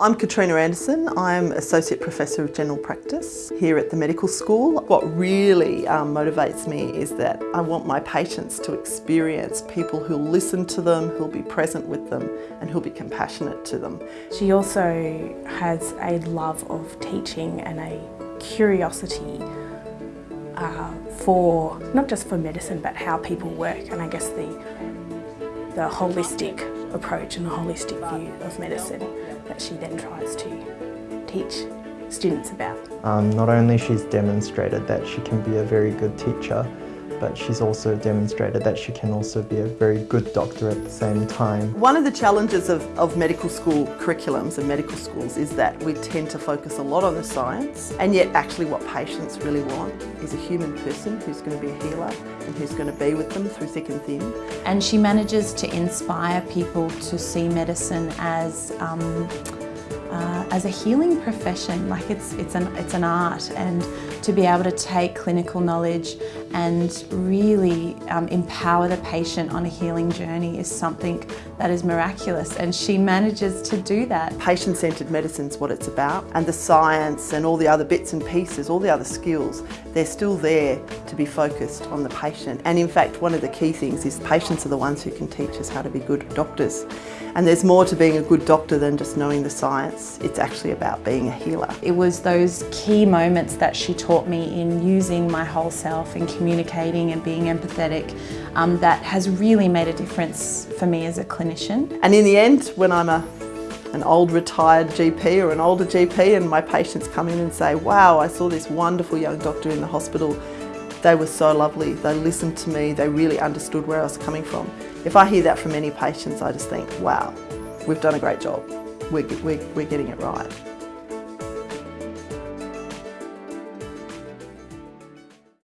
I'm Katrina Anderson. I'm Associate Professor of General Practice here at the medical school. What really um, motivates me is that I want my patients to experience people who'll listen to them, who'll be present with them and who'll be compassionate to them. She also has a love of teaching and a curiosity uh, for, not just for medicine, but how people work and I guess the, the holistic approach and a holistic view of medicine that she then tries to teach students about. Um, not only she's demonstrated that she can be a very good teacher, but she's also demonstrated that she can also be a very good doctor at the same time. One of the challenges of, of medical school curriculums and medical schools is that we tend to focus a lot on the science and yet actually what patients really want is a human person who's going to be a healer and who's going to be with them through thick and thin. And she manages to inspire people to see medicine as um, uh, as a healing profession, like it's, it's, an, it's an art and to be able to take clinical knowledge and really um, empower the patient on a healing journey is something that is miraculous and she manages to do that. Patient-centred medicine is what it's about and the science and all the other bits and pieces, all the other skills, they're still there to be focused on the patient. And in fact, one of the key things is patients are the ones who can teach us how to be good doctors. And there's more to being a good doctor than just knowing the science. It's actually about being a healer. It was those key moments that she taught me in using my whole self and communicating and being empathetic um, that has really made a difference for me as a clinician. And in the end, when I'm a an old retired GP or an older GP and my patients come in and say, wow, I saw this wonderful young doctor in the hospital. They were so lovely. They listened to me. They really understood where I was coming from. If I hear that from any patients, I just think, wow, we've done a great job. We're, we're, we're getting it right.